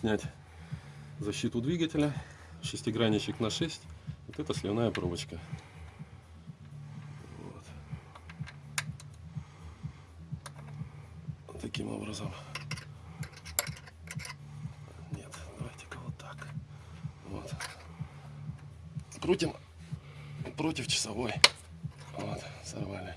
снять защиту двигателя. Шестигранничек на 6. Вот это сливная пробочка. Вот. Таким образом. Нет, давайте-ка вот так. Вот. Крутим против часовой. Вот, сорвали.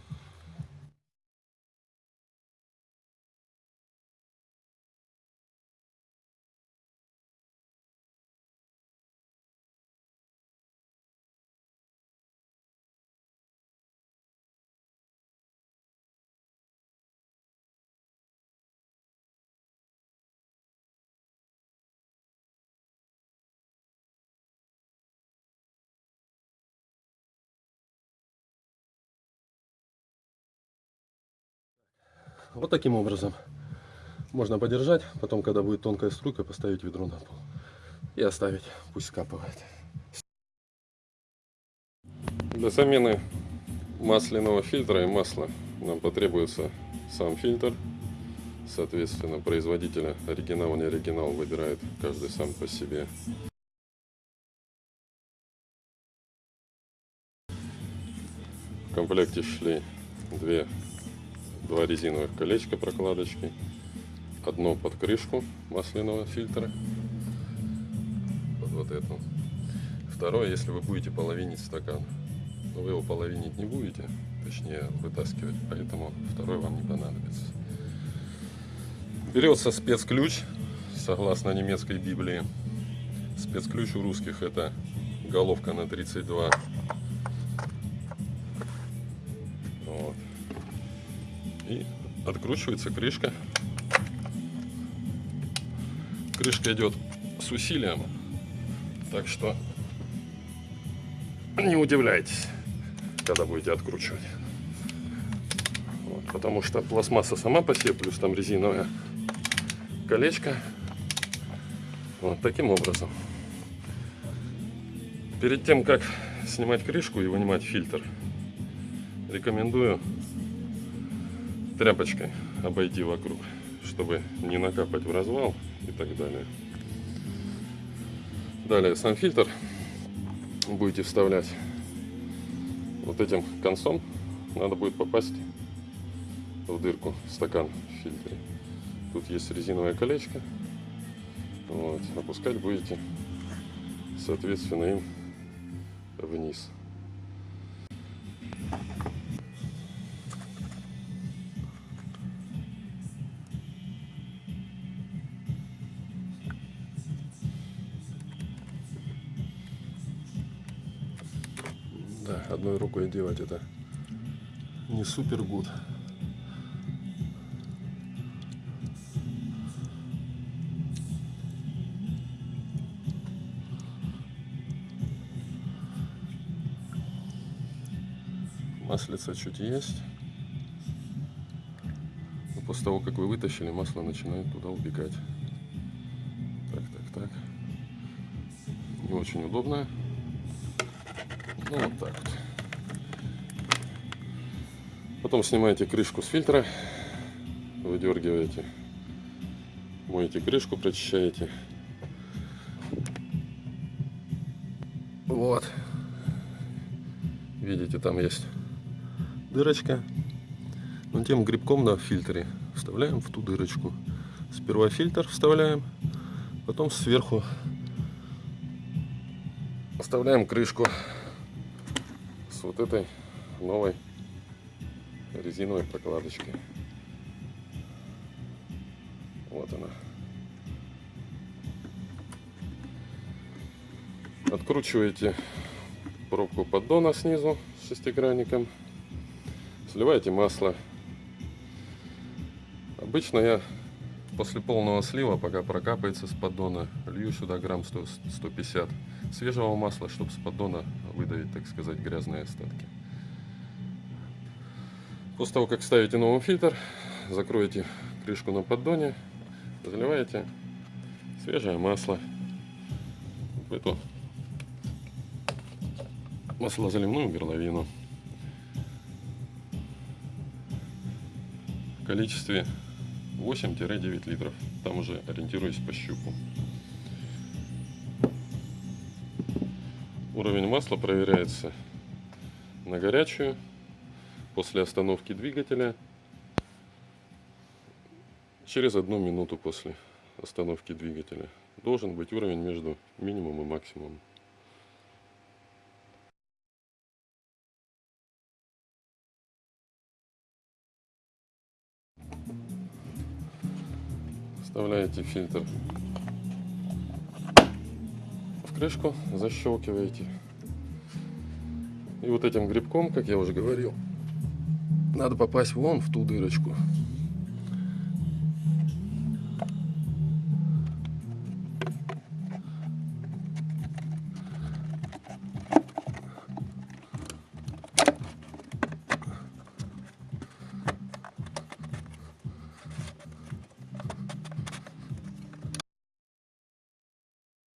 Вот таким образом можно подержать, потом, когда будет тонкая струйка, поставить ведро на пол и оставить, пусть скапывает. Для замены масляного фильтра и масла нам потребуется сам фильтр. Соответственно, производителя оригинал, не оригинал выбирает каждый сам по себе. В комплекте шли две два резиновых колечка прокладочки, одно под крышку масляного фильтра, под вот эту. Второе, если вы будете половинить стакан, но вы его половинить не будете, точнее вытаскивать, поэтому второй вам не понадобится. Берется спецключ, согласно немецкой Библии. Спецключ у русских это головка на 32 и откручивается крышка. Крышка идет с усилием, так что не удивляйтесь, когда будете откручивать. Вот, потому что пластмасса сама по себе, плюс там резиновое колечко. Вот таким образом. Перед тем, как снимать крышку и вынимать фильтр, рекомендую тряпочкой обойти вокруг, чтобы не накапать в развал и так далее. Далее сам фильтр будете вставлять вот этим концом. Надо будет попасть в дырку стакан в фильтре. Тут есть резиновое колечко. Вот. Опускать будете, соответственно, им вниз. Да, одной рукой делать это не супер гуд. Маслица чуть есть. Но после того, как вы вытащили, масло начинает туда убегать. Так, так, так. Не очень удобно. Ну, вот так вот. Потом снимаете крышку с фильтра, выдергиваете, моете крышку, прочищаете. Вот. Видите, там есть дырочка. Но тем грибком на фильтре вставляем в ту дырочку. Сперва фильтр вставляем, потом сверху вставляем крышку вот этой новой резиновой прокладочкой. Вот она. Откручиваете пробку поддона снизу с шестигранником. Сливаете масло. Обычно я после полного слива, пока прокапается с поддона, лью сюда грамм 100, 150 свежего масла, чтобы с поддона выдавить, так сказать, грязные остатки. После того, как ставите новый фильтр, закроете крышку на поддоне, заливаете свежее масло в эту маслозаливную горловину в количестве 8-9 литров. Там уже ориентируюсь по щуку. Уровень масла проверяется на горячую после остановки двигателя через одну минуту после остановки двигателя. Должен быть уровень между минимум и максимум. Вставляете фильтр крышку, защелкиваете. И вот этим грибком, как я уже говорил, надо попасть вон в ту дырочку.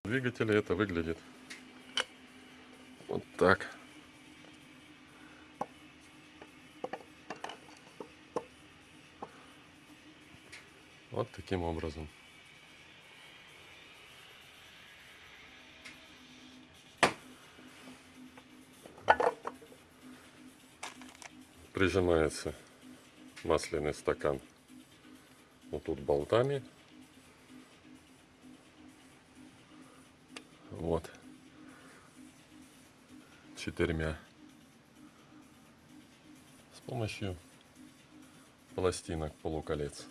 Двигателя это выглядит вот так. Вот таким образом. Прижимается масляный стакан вот тут болтами Четырьмя. С помощью пластинок полуколец.